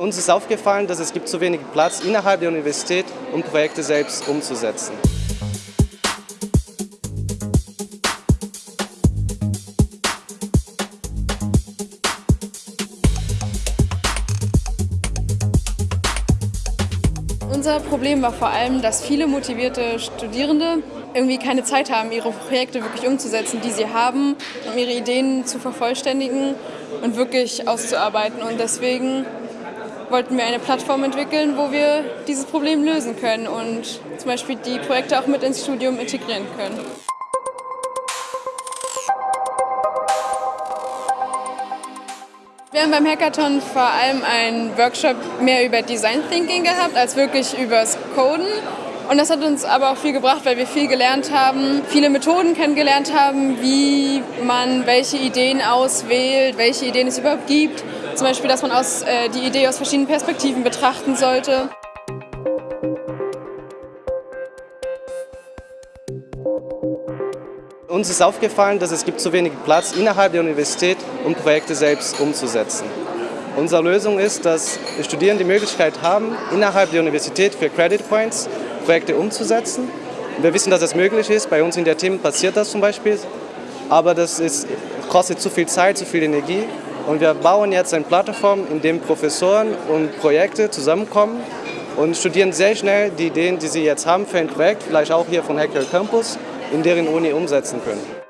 Uns ist aufgefallen, dass es gibt zu wenig Platz innerhalb der Universität, um Projekte selbst umzusetzen. Unser Problem war vor allem, dass viele motivierte Studierende irgendwie keine Zeit haben, ihre Projekte wirklich umzusetzen, die sie haben, um ihre Ideen zu vervollständigen und wirklich auszuarbeiten. Und deswegen wollten wir eine Plattform entwickeln, wo wir dieses Problem lösen können und zum Beispiel die Projekte auch mit ins Studium integrieren können. Wir haben beim Hackathon vor allem einen Workshop mehr über Design Thinking gehabt, als wirklich übers Coden. Und das hat uns aber auch viel gebracht, weil wir viel gelernt haben, viele Methoden kennengelernt haben, wie man welche Ideen auswählt, welche Ideen es überhaupt gibt. Zum Beispiel, dass man aus, äh, die Idee aus verschiedenen Perspektiven betrachten sollte. Uns ist aufgefallen, dass es gibt zu wenig Platz innerhalb der Universität, um Projekte selbst umzusetzen. Unsere Lösung ist, dass Studierende die Möglichkeit haben, innerhalb der Universität für Credit Points Projekte umzusetzen. Wir wissen, dass das möglich ist. Bei uns in der Team passiert das zum Beispiel. Aber das ist, kostet zu viel Zeit, zu viel Energie. Und wir bauen jetzt eine Plattform, in der Professoren und Projekte zusammenkommen und studieren sehr schnell die Ideen, die sie jetzt haben für ein Projekt, vielleicht auch hier von Hacker Campus, in deren Uni umsetzen können.